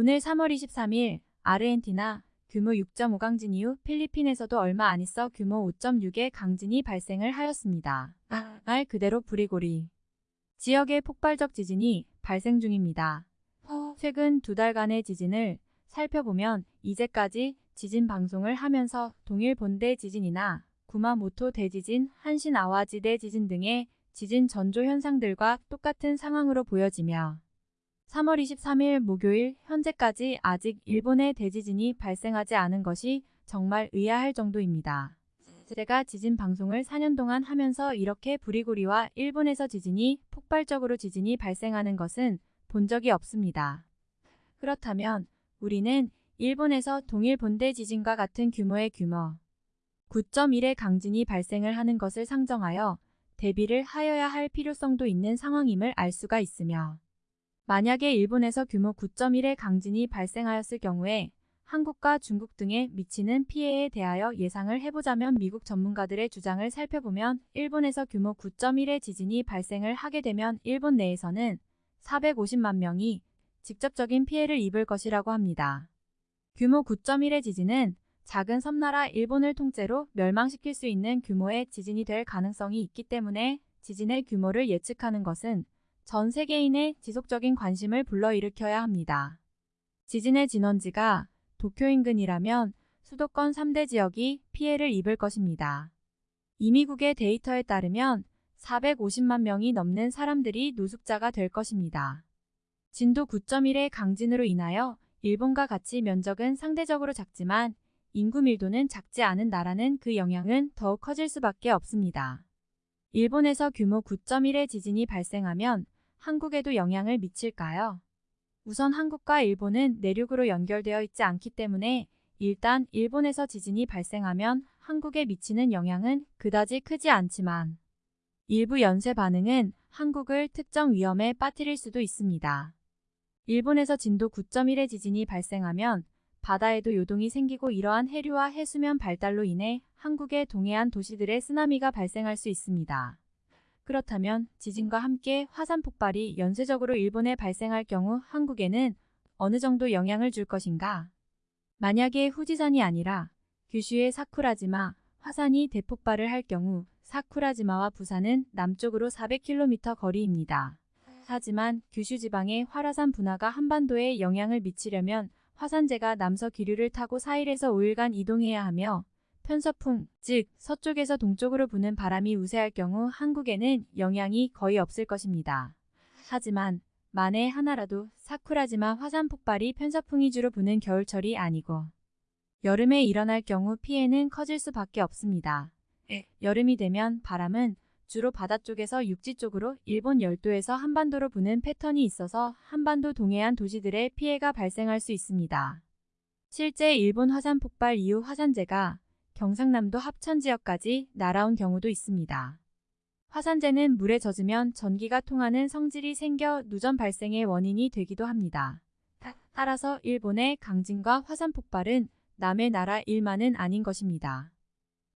오늘 3월 23일 아르헨티나 규모 6.5 강진 이후 필리핀에서도 얼마 안 있어 규모 5.6의 강진이 발생을 하였습니다. 말 그대로 부리고리. 지역의 폭발적 지진이 발생 중입니다. 최근 두 달간의 지진을 살펴보면 이제까지 지진 방송을 하면서 동일 본대 지진이나 구마모토 대지진, 한신 아와지 대지진 등의 지진 전조 현상들과 똑같은 상황으로 보여지며 3월 23일 목요일 현재까지 아직 일본의 대지진이 발생하지 않은 것이 정말 의아할 정도입니다. 제가 지진 방송을 4년 동안 하면서 이렇게 부리고리와 일본에서 지진이 폭발적으로 지진이 발생하는 것은 본 적이 없습니다. 그렇다면 우리는 일본에서 동일 본대 지진과 같은 규모의 규모 9.1의 강진이 발생을 하는 것을 상정하여 대비를 하여야 할 필요성도 있는 상황임을 알 수가 있으며 만약에 일본에서 규모 9.1의 강진이 발생하였을 경우에 한국과 중국 등에 미치는 피해에 대하여 예상을 해보자면 미국 전문가들의 주장을 살펴보면 일본에서 규모 9.1의 지진이 발생을 하게 되면 일본 내에서는 450만 명이 직접적인 피해를 입을 것이라고 합니다. 규모 9.1의 지진은 작은 섬나라 일본을 통째로 멸망시킬 수 있는 규모의 지진이 될 가능성이 있기 때문에 지진의 규모를 예측하는 것은 전 세계인의 지속적인 관심을 불러일으켜야 합니다. 지진의 진원지가 도쿄 인근이라면 수도권 3대 지역이 피해를 입을 것입니다. 이미국의 데이터에 따르면 450만 명이 넘는 사람들이 노숙자가 될 것입니다. 진도 9.1의 강진으로 인하여 일본과 같이 면적은 상대적으로 작지만 인구 밀도는 작지 않은 나라는 그 영향은 더욱 커질 수밖에 없습니다. 일본에서 규모 9.1의 지진이 발생하면 한국에도 영향을 미칠까요? 우선 한국과 일본은 내륙으로 연결되어 있지 않기 때문에 일단 일본에서 지진이 발생하면 한국에 미치는 영향은 그다지 크지 않지만 일부 연쇄 반응은 한국을 특정 위험에 빠뜨릴 수도 있습니다. 일본에서 진도 9.1의 지진이 발생하면 바다에도 요동이 생기고 이러한 해류와 해수면 발달로 인해 한국의 동해안 도시들의 쓰나미가 발생할 수 있습니다. 그렇다면 지진과 함께 화산 폭발이 연쇄적으로 일본에 발생할 경우 한국에는 어느 정도 영향을 줄 것인가? 만약에 후지산이 아니라 규슈의 사쿠라지마 화산이 대폭발을 할 경우 사쿠라지마와 부산은 남쪽으로 400km 거리입니다. 하지만 규슈 지방의 활화산 분화가 한반도에 영향을 미치려면 화산재가 남서 기류를 타고 4일에서 5일간 이동해야 하며 편서풍, 즉 서쪽에서 동쪽으로 부는 바람이 우세할 경우 한국에는 영향이 거의 없을 것입니다. 하지만 만에 하나라도 사쿠라지마 화산 폭발이 편서풍이 주로 부는 겨울철이 아니고 여름에 일어날 경우 피해는 커질 수밖에 없습니다. 여름이 되면 바람은 주로 바다 쪽에서 육지 쪽으로 일본 열도에서 한반도로 부는 패턴이 있어서 한반도 동해안 도시들의 피해가 발생할 수 있습니다. 실제 일본 화산 폭발 이후 화산재가 경상남도 합천 지역까지 날아온 경우도 있습니다. 화산재는 물에 젖으면 전기가 통하는 성질이 생겨 누전 발생의 원인이 되기도 합니다. 따라서 일본의 강진과 화산 폭발은 남의 나라 일만은 아닌 것입니다.